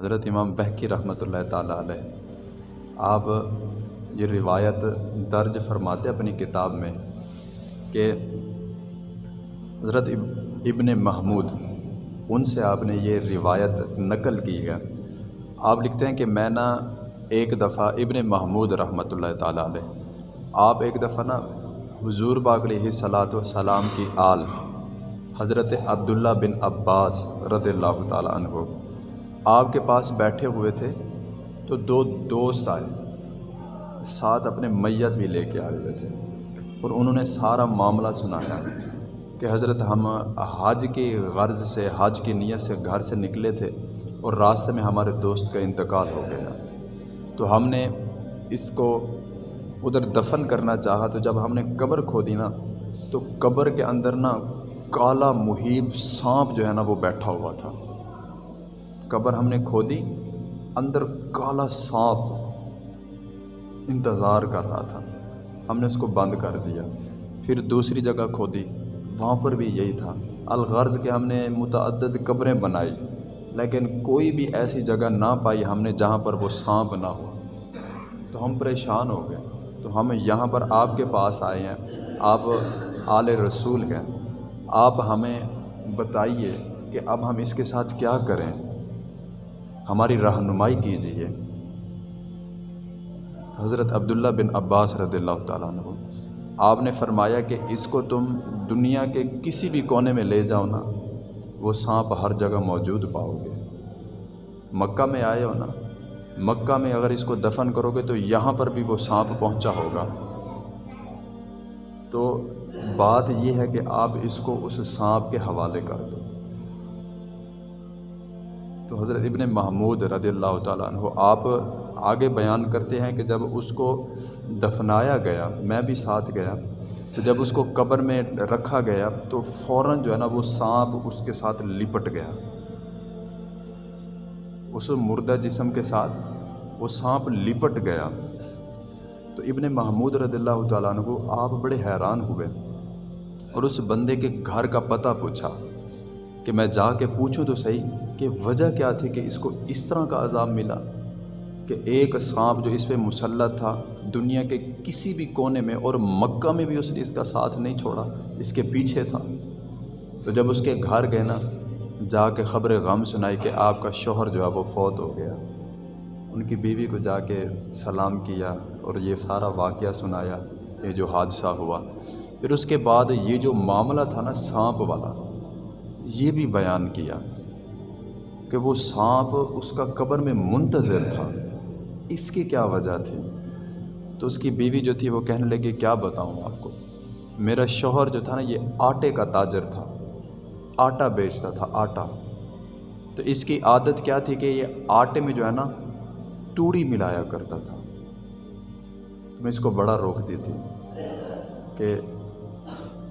حضرت امام بہکی رحمۃ اللہ تعالیٰ علیہ، آپ یہ روایت درج فرماتے اپنی کتاب میں کہ حضرت ابن محمود، ان سے آپ نے یہ روایت نقل کی ہے۔ آپ لکھتے ہیں کہ میں نا ایک دفعہ ابن محمود رحمۃ اللہ تعالیٰ علیہ، آپ ایک دفعہ نا حضور باغ صلاۃ وسلام کی آل، حضرت عبداللہ بن عباس رضی اللہ تعالیٰ عنہ آپ کے پاس بیٹھے ہوئے تھے تو دو دوست آئے، ساتھ اپنے میت بھی لے کے آئے ہوئے تھے اور انہوں نے سارا معاملہ سنایا کہ حضرت ہم حج کی غرض سے، حج کی نیت سے گھر سے نکلے تھے اور راستے میں ہمارے دوست کا انتقال ہو گیا۔ تو ہم نے اس کو ادھر دفن کرنا چاہا، تو جب ہم نے قبر کھودی نا، تو قبر کے اندر نا کالا محیب سانپ جو ہے نا وہ بیٹھا ہوا تھا۔ قبر ہم نے کھودی اندر کالا سانپ انتظار کر رہا تھا۔ ہم نے اس کو بند کر دیا، پھر دوسری جگہ کھودی وہاں پر بھی یہی تھا۔ الغرض کہ ہم نے متعدد قبریں بنائی، لیکن کوئی بھی ایسی جگہ نہ پائی ہم نے جہاں پر وہ سانپ نہ ہو تو ہم پریشان ہو گئے۔ تو ہم یہاں پر آپ کے پاس آئے ہیں۔ آپ آل رسول ہیں۔ آپ ہمیں بتائیے کہ اب ہم اس کے ساتھ کیا کریں۔ ہماری رہنمائی کیجیے حضرت عبداللہ بن عباس رضی اللہ تعالیٰ عنہ، آپ نے فرمایا کہ اس کو تم دنیا کے کسی بھی کونے میں لے جاؤ نا، وہ سانپ ہر جگہ موجود پاؤ گے۔ مکہ میں آئے ہو نا، مکہ میں اگر اس کو دفن کرو گے تو یہاں پر بھی وہ سانپ پہنچا ہوگا۔ تو بات یہ ہے کہ آپ اس کو اس سانپ کے حوالے کر دو۔ تو حضرت ابن محمود رضی اللہ تعالیٰ عنہ آپ آگے بیان کرتے ہیں کہ جب اس کو دفنایا گیا، میں بھی ساتھ گیا، تو جب اس کو قبر میں رکھا گیا، تو فوراً جو ہے نا وہ سانپ اس کے ساتھ لپٹ گیا۔ اس مردہ جسم کے ساتھ وہ سانپ لپٹ گیا۔ تو ابن محمود رضی اللہ تعالیٰ عنہ آپ بڑے حیران ہوئے اور اس بندے کے گھر کا پتہ پوچھا۔ کہ میں جا کے پوچھوں تو صحیح کہ وجہ کیا تھی کہ اس کو اس طرح کا عذاب ملا کہ ایک سانپ جو اس پہ مسلط تھا دنیا کے کسی بھی کونے میں اور مکہ میں بھی اس نے اس کا ساتھ نہیں چھوڑا، اس کے پیچھے تھا۔ تو جب اس کے گھر گئے نا، جا کے خبر غم سنائی کہ آپ کا شوہر جو ہے وہ فوت ہو گیا۔ ان کی بیوی کو جا کے سلام کیا اور یہ سارا واقعہ سنایا، یہ جو حادثہ ہوا۔ پھر اس کے بعد یہ جو معاملہ تھا نا، سانپ والا یہ بھی بیان کیا کہ وہ سانپ اس کا قبر میں منتظر تھا۔ اس کی کیا وجہ تھی؟ تو اس کی بیوی جو تھی وہ کہنے لگی، کیا بتاؤں آپ کو؟ میرا شوہر جو تھا نا، یہ آٹے کا تاجر تھا۔ آٹا بیچتا تھا، آٹا۔ تو اس کی عادت کیا تھی کہ یہ آٹے میں جو ہے نا، توڑی ملایا کرتا تھا۔ میں اس کو بڑا روکتی تھی کہ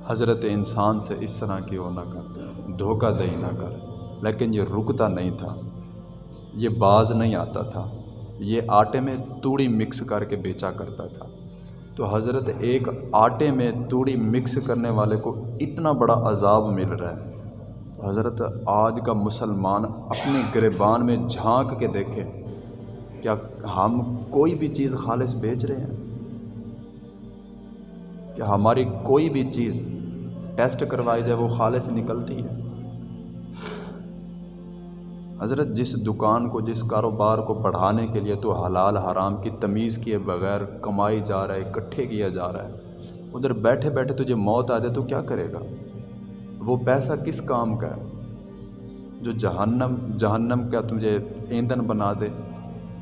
حضرت انسان سے اس طرح کی وہ نہ کر، دھوکہ دہی نہ کر۔ لیکن یہ رکتا نہیں تھا، یہ باز نہیں آتا تھا، یہ آٹے میں توڑی مکس کر کے بیچا کرتا تھا۔ تو حضرت ایک آٹے میں توڑی مکس کرنے والے کو اتنا بڑا عذاب مل رہا ہے۔ تو حضرت آج کا مسلمان اپنے گریبان میں جھانک کے دیکھے، کیا ہم کوئی بھی چیز خالص بیچ رہے ہیں؟ کہ ہماری کوئی بھی چیز ٹیسٹ کروائی جائے وہ خالص نکلتی ہے۔ حضرت، جس دکان کو، جس کاروبار کو بڑھانے کے لیے تو حلال حرام کی تمیز کیے بغیر کمائی جا رہا ہے، اکٹھے کیا جا رہا ہے، ادھر بیٹھے بیٹھے تجھے موت آ جائے تو کیا کرے گا؟ وہ پیسہ کس کام کا ہے؟ جو جہنم جہنم کا تجھے ایندھن بنا دے،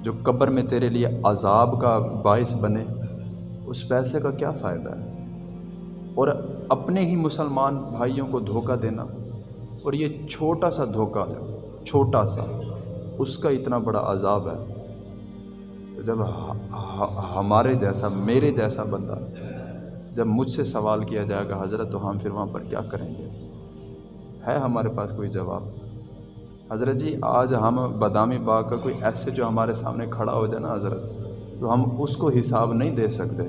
جو قبر میں تیرے لیے عذاب کا باعث بنے، اس پیسے کا کیا فائدہ ہے؟ اور اپنے ہی مسلمان بھائیوں کو دھوکہ دینا، اور یہ چھوٹا سا دھوکہ ہے، چھوٹا سا، اس کا اتنا بڑا عذاب ہے۔ تو جب ہمارے جیسا، میرے جیسا بندہ جب مجھ سے سوال کیا جائے گا، حضرت تو ہم پھر وہاں پر کیا کریں گے؟ ہے ہمارے پاس کوئی جواب؟ حضرت جی آج ہم بادامی باغ کا کوئی ایسے جو ہمارے سامنے کھڑا ہو جائے نا حضرت، تو ہم اس کو حساب نہیں دے سکتے۔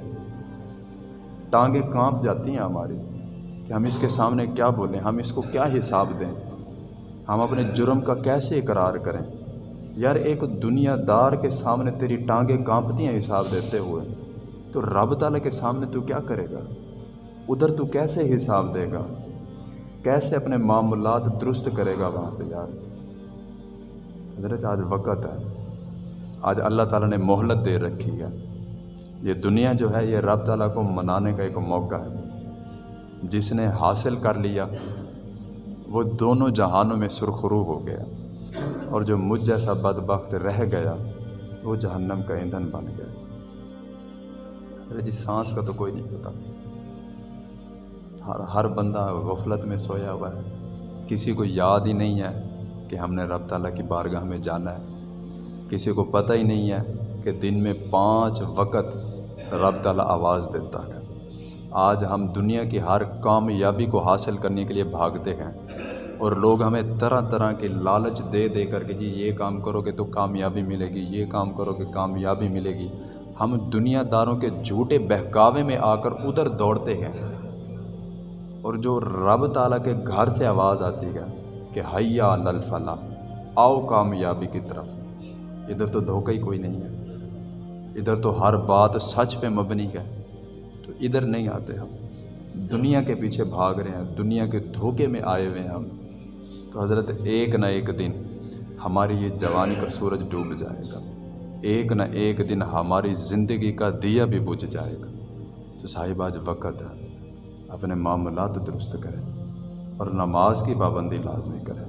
ٹانگیں کانپ جاتی ہیں ہماری کہ ہم اس کے سامنے کیا بولیں، ہم اس کو کیا حساب دیں؟ ہم اپنے جرم کا کیسے اقرار کریں؟ یار ایک دنیا دار کے سامنے تیری ٹانگیں کانپتی ہیں حساب دیتے ہوئے، تو رب تعالیٰ کے سامنے تو کیا کرے گا؟ ادھر تو کیسے حساب دے گا؟ کیسے اپنے معاملات درست کرے گا وہاں پہ یار؟ حضرت، آج وقت ہے۔ آج اللہ تعالیٰ نے مہلت دے رکھی ہے۔ یہ دنیا جو ہے، یہ رب تعالیٰ کو منانے کا ایک موقع ہے۔ جس نے حاصل کر لیا، وہ دونوں جہانوں میں سرخرو ہو گیا۔ اور جو مجھ جیسا بدبخت رہ گیا، وہ جہنم کا ایندھن بن گیا۔ ارے جی سانس کا تو کوئی نہیں پتا۔ ہر ہر بندہ غفلت میں سویا ہوا ہے۔ کسی کو یاد ہی نہیں ہے کہ ہم نے رب تعالیٰ کی بارگاہ میں جانا ہے۔ کسی کو پتہ ہی نہیں ہے کہ دن میں پانچ وقت رب تعالیٰ آواز دیتا ہے۔ آج ہم دنیا کی ہر کامیابی کو حاصل کرنے کے لیے بھاگتے ہیں اور لوگ ہمیں طرح طرح کے لالچ دے دے کر کے جی یہ کام کرو گے تو کامیابی ملے گی، یہ کام کرو گے کامیابی ملے گی۔ ہم دنیا داروں کے جھوٹے بہکاوے میں آ کر ادھر دوڑتے ہیں اور جو رب تعالیٰ کے گھر سے آواز آتی ہے کہ حیا للفلاح، آؤ کامیابی کی طرف۔ ادھر تو دھوکہ ہی کوئی نہیں ہے۔ ادھر تو ہر بات سچ پہ مبنی ہے، تو ادھر نہیں آتے ہم۔ دنیا کے پیچھے بھاگ رہے ہیں، دنیا کے دھوکے میں آئے ہوئے ہیں ہم۔ تو حضرت، ایک نہ ایک دن ہماری یہ جوانی کا سورج ڈوب جائے گا۔ ایک نہ ایک دن ہماری زندگی کا دیا بھی بجھ جائے گا۔ تو صاحب، آج وقت ہے، اپنے معاملات درست کریں اور نماز کی پابندی لازمی کریں۔